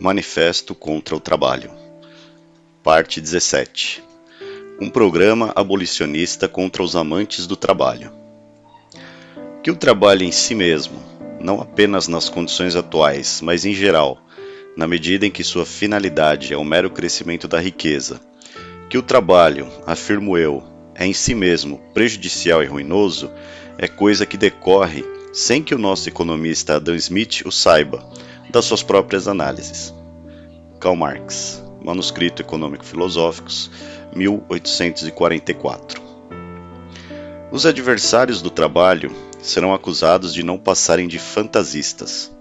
Manifesto contra o Trabalho Parte 17 Um programa abolicionista contra os amantes do trabalho. Que o trabalho em si mesmo, não apenas nas condições atuais, mas em geral, na medida em que sua finalidade é o mero crescimento da riqueza, que o trabalho, afirmo eu, é em si mesmo prejudicial e ruinoso, é coisa que decorre sem que o nosso economista Adam Smith o saiba, das suas próprias análises. Karl Marx, Manuscrito Econômico-Filosóficos, 1844. Os adversários do trabalho serão acusados de não passarem de fantasistas.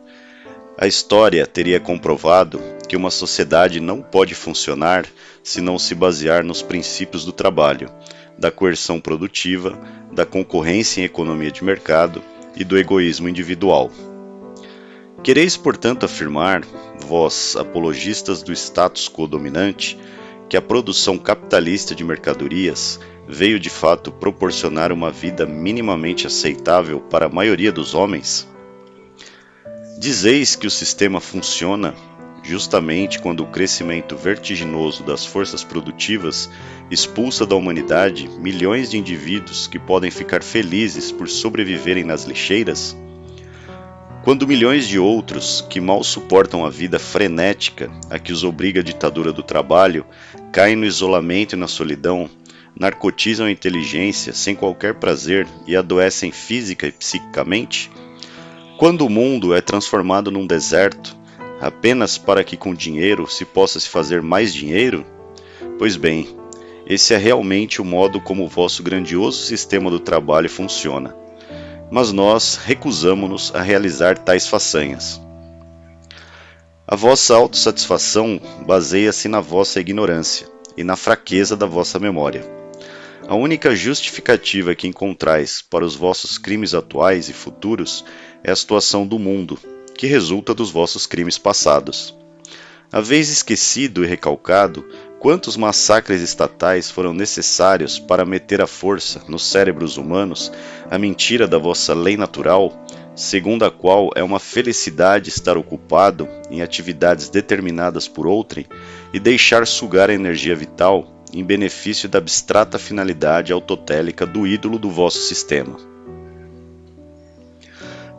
A história teria comprovado que uma sociedade não pode funcionar se não se basear nos princípios do trabalho, da coerção produtiva, da concorrência em economia de mercado e do egoísmo individual. Quereis, portanto, afirmar, vós, apologistas do status quo dominante, que a produção capitalista de mercadorias veio de fato proporcionar uma vida minimamente aceitável para a maioria dos homens? Dizeis que o sistema funciona justamente quando o crescimento vertiginoso das forças produtivas expulsa da humanidade milhões de indivíduos que podem ficar felizes por sobreviverem nas lixeiras? Quando milhões de outros, que mal suportam a vida frenética a que os obriga a ditadura do trabalho, caem no isolamento e na solidão, narcotizam a inteligência sem qualquer prazer e adoecem física e psiquicamente? Quando o mundo é transformado num deserto, apenas para que com dinheiro se possa se fazer mais dinheiro? Pois bem, esse é realmente o modo como o vosso grandioso sistema do trabalho funciona. Mas nós recusamos-nos a realizar tais façanhas. A vossa autossatisfação baseia-se na vossa ignorância e na fraqueza da vossa memória. A única justificativa que encontrais para os vossos crimes atuais e futuros é a situação do mundo, que resulta dos vossos crimes passados. Haveis esquecido e recalcado quantos massacres estatais foram necessários para meter à força nos cérebros humanos a mentira da vossa lei natural, segundo a qual é uma felicidade estar ocupado em atividades determinadas por outrem e deixar sugar a energia vital em benefício da abstrata finalidade autotélica do ídolo do vosso sistema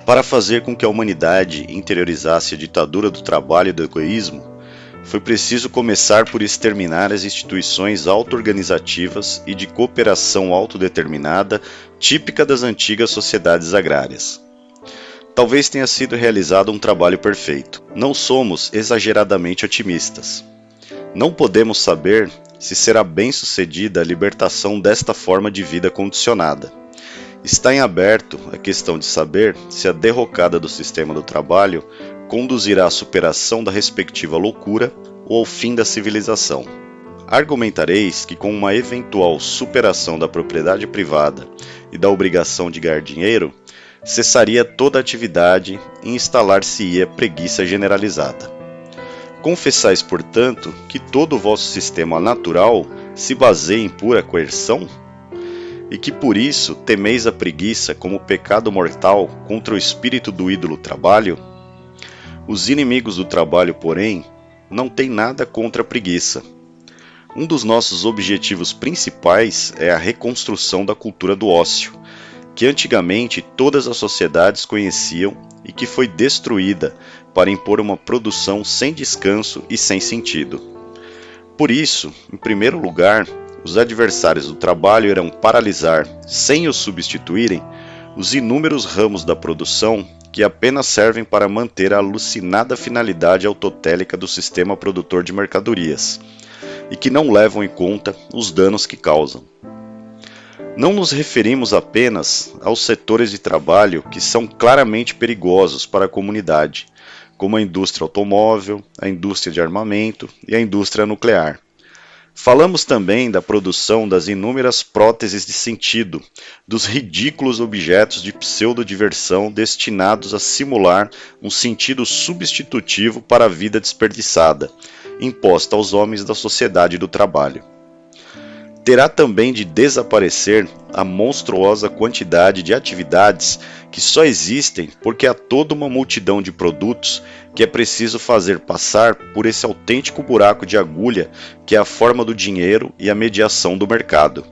para fazer com que a humanidade interiorizasse a ditadura do trabalho e do egoísmo, foi preciso começar por exterminar as instituições auto-organizativas e de cooperação autodeterminada típica das antigas sociedades agrárias. Talvez tenha sido realizado um trabalho perfeito. Não somos exageradamente otimistas. Não podemos saber se será bem sucedida a libertação desta forma de vida condicionada. Está em aberto a questão de saber se a derrocada do sistema do trabalho conduzirá à superação da respectiva loucura ou ao fim da civilização. Argumentareis que, com uma eventual superação da propriedade privada e da obrigação de ganhar dinheiro, cessaria toda atividade e instalar-se-ia preguiça generalizada. Confessais, portanto, que todo o vosso sistema natural se baseia em pura coerção? E que por isso temeis a preguiça como pecado mortal contra o espírito do ídolo trabalho? Os inimigos do trabalho, porém, não têm nada contra a preguiça. Um dos nossos objetivos principais é a reconstrução da cultura do ócio, que antigamente todas as sociedades conheciam e que foi destruída para impor uma produção sem descanso e sem sentido. Por isso, em primeiro lugar, os adversários do trabalho irão paralisar, sem os substituírem, os inúmeros ramos da produção que apenas servem para manter a alucinada finalidade autotélica do sistema produtor de mercadorias e que não levam em conta os danos que causam. Não nos referimos apenas aos setores de trabalho que são claramente perigosos para a comunidade, como a indústria automóvel, a indústria de armamento e a indústria nuclear Falamos também da produção das inúmeras próteses de sentido, dos ridículos objetos de pseudodiversão destinados a simular um sentido substitutivo para a vida desperdiçada, imposta aos homens da sociedade do trabalho. Terá também de desaparecer a monstruosa quantidade de atividades que só existem porque há toda uma multidão de produtos que é preciso fazer passar por esse autêntico buraco de agulha que é a forma do dinheiro e a mediação do mercado.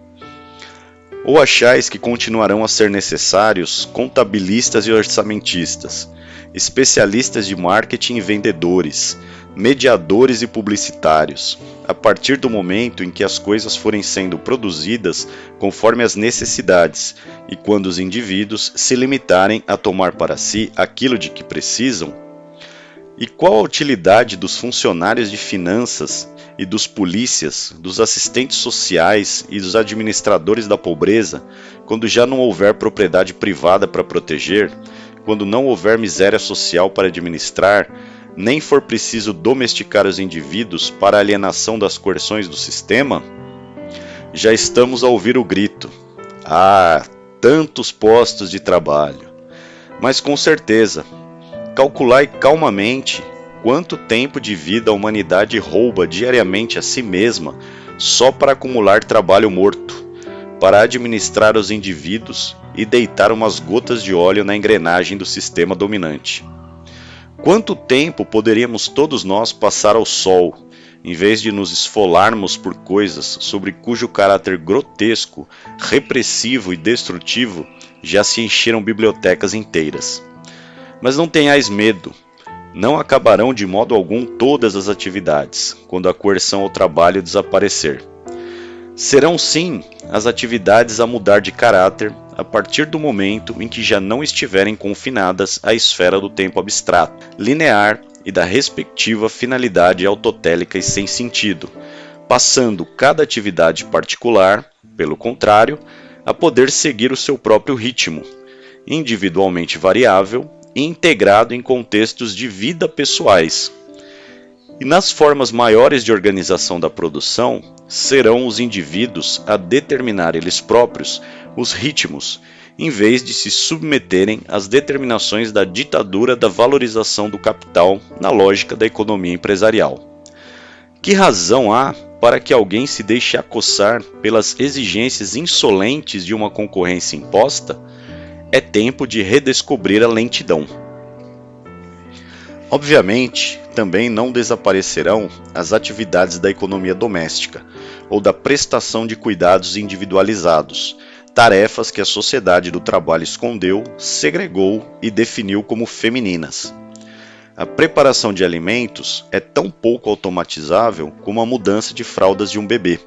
Ou achais que continuarão a ser necessários contabilistas e orçamentistas, especialistas de marketing e vendedores, mediadores e publicitários, a partir do momento em que as coisas forem sendo produzidas conforme as necessidades e quando os indivíduos se limitarem a tomar para si aquilo de que precisam? E qual a utilidade dos funcionários de finanças e dos polícias, dos assistentes sociais e dos administradores da pobreza, quando já não houver propriedade privada para proteger, quando não houver miséria social para administrar, nem for preciso domesticar os indivíduos para a alienação das coerções do sistema? Já estamos a ouvir o grito: Ah, tantos postos de trabalho! Mas com certeza, calculai calmamente quanto tempo de vida a humanidade rouba diariamente a si mesma só para acumular trabalho morto, para administrar os indivíduos e deitar umas gotas de óleo na engrenagem do sistema dominante. Quanto tempo poderíamos todos nós passar ao sol, em vez de nos esfolarmos por coisas sobre cujo caráter grotesco, repressivo e destrutivo já se encheram bibliotecas inteiras? Mas não tenhais medo, não acabarão de modo algum todas as atividades, quando a coerção ao trabalho desaparecer. Serão sim as atividades a mudar de caráter a partir do momento em que já não estiverem confinadas à esfera do tempo abstrato, linear e da respectiva finalidade autotélica e sem sentido, passando cada atividade particular, pelo contrário, a poder seguir o seu próprio ritmo, individualmente variável e integrado em contextos de vida pessoais. E nas formas maiores de organização da produção, serão os indivíduos a determinar eles próprios os ritmos, em vez de se submeterem às determinações da ditadura da valorização do capital na lógica da economia empresarial. Que razão há para que alguém se deixe acossar pelas exigências insolentes de uma concorrência imposta? É tempo de redescobrir a lentidão. Obviamente, também não desaparecerão as atividades da economia doméstica ou da prestação de cuidados individualizados, tarefas que a sociedade do trabalho escondeu, segregou e definiu como femininas. A preparação de alimentos é tão pouco automatizável como a mudança de fraldas de um bebê.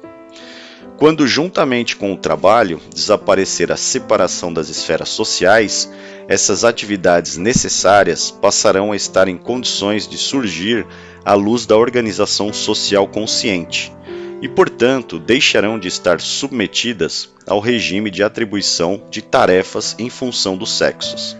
Quando, juntamente com o trabalho, desaparecer a separação das esferas sociais, essas atividades necessárias passarão a estar em condições de surgir à luz da organização social consciente e, portanto, deixarão de estar submetidas ao regime de atribuição de tarefas em função dos sexos.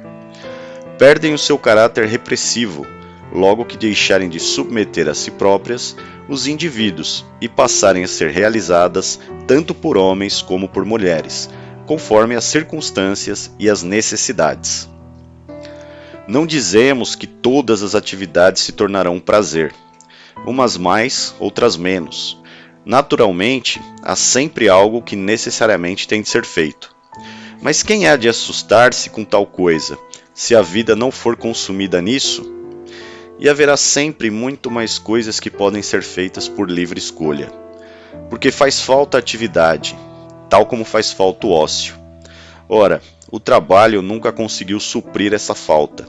Perdem o seu caráter repressivo logo que deixarem de submeter a si próprias os indivíduos e passarem a ser realizadas tanto por homens como por mulheres, conforme as circunstâncias e as necessidades. Não dizemos que todas as atividades se tornarão um prazer, umas mais, outras menos. Naturalmente, há sempre algo que necessariamente tem de ser feito. Mas quem há de assustar-se com tal coisa, se a vida não for consumida nisso? E haverá sempre muito mais coisas que podem ser feitas por livre escolha. Porque faz falta atividade, tal como faz falta o ócio. Ora, o trabalho nunca conseguiu suprir essa falta.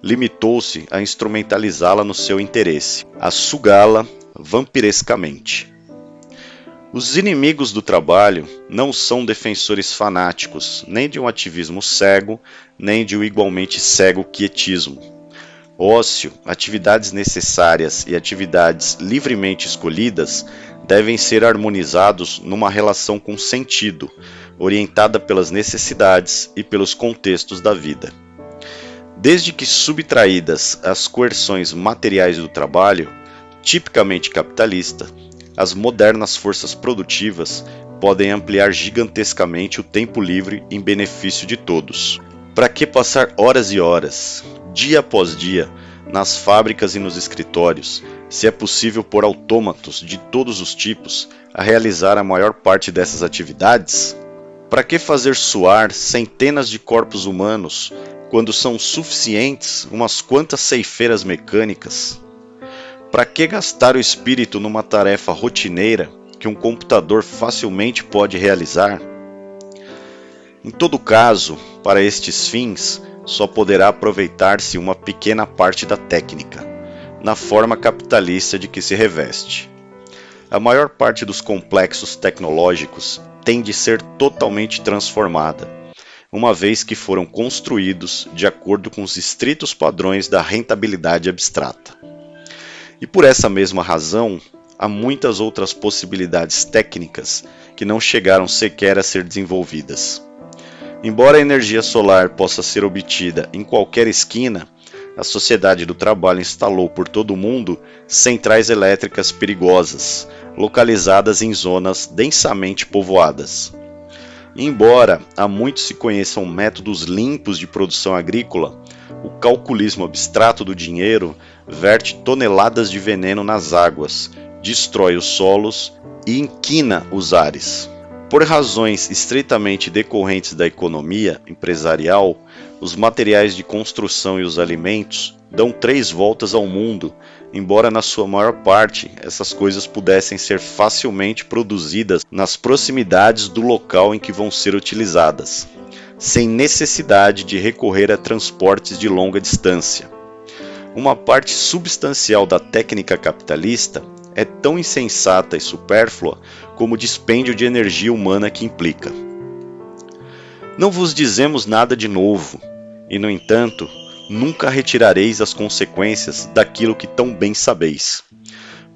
Limitou-se a instrumentalizá-la no seu interesse, a sugá-la vampirescamente. Os inimigos do trabalho não são defensores fanáticos, nem de um ativismo cego, nem de um igualmente cego quietismo. Ócio, atividades necessárias e atividades livremente escolhidas devem ser harmonizados numa relação com sentido, orientada pelas necessidades e pelos contextos da vida. Desde que subtraídas as coerções materiais do trabalho, tipicamente capitalista, as modernas forças produtivas podem ampliar gigantescamente o tempo livre em benefício de todos. Para que passar horas e horas, dia após dia, nas fábricas e nos escritórios, se é possível por autômatos de todos os tipos a realizar a maior parte dessas atividades? Para que fazer suar centenas de corpos humanos quando são suficientes umas quantas ceifeiras mecânicas? Para que gastar o espírito numa tarefa rotineira que um computador facilmente pode realizar? Em todo caso, para estes fins, só poderá aproveitar-se uma pequena parte da técnica, na forma capitalista de que se reveste. A maior parte dos complexos tecnológicos tem de ser totalmente transformada, uma vez que foram construídos de acordo com os estritos padrões da rentabilidade abstrata. E por essa mesma razão, há muitas outras possibilidades técnicas que não chegaram sequer a ser desenvolvidas. Embora a energia solar possa ser obtida em qualquer esquina, a Sociedade do Trabalho instalou por todo o mundo centrais elétricas perigosas, localizadas em zonas densamente povoadas. Embora há muito se conheçam métodos limpos de produção agrícola, o calculismo abstrato do dinheiro verte toneladas de veneno nas águas, destrói os solos e inquina os ares. Por razões estritamente decorrentes da economia empresarial, os materiais de construção e os alimentos dão três voltas ao mundo, embora na sua maior parte essas coisas pudessem ser facilmente produzidas nas proximidades do local em que vão ser utilizadas, sem necessidade de recorrer a transportes de longa distância. Uma parte substancial da técnica capitalista é tão insensata e supérflua como o dispêndio de energia humana que implica. Não vos dizemos nada de novo, e no entanto, nunca retirareis as consequências daquilo que tão bem sabeis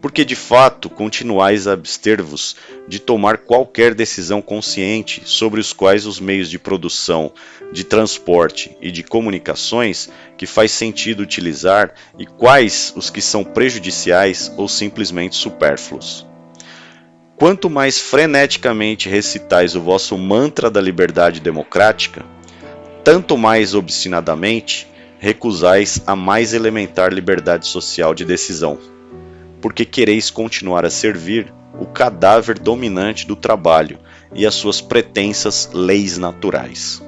porque de fato continuais a abster-vos de tomar qualquer decisão consciente sobre os quais os meios de produção, de transporte e de comunicações que faz sentido utilizar e quais os que são prejudiciais ou simplesmente supérfluos. Quanto mais freneticamente recitais o vosso mantra da liberdade democrática, tanto mais obstinadamente recusais a mais elementar liberdade social de decisão porque quereis continuar a servir o cadáver dominante do trabalho e as suas pretensas leis naturais.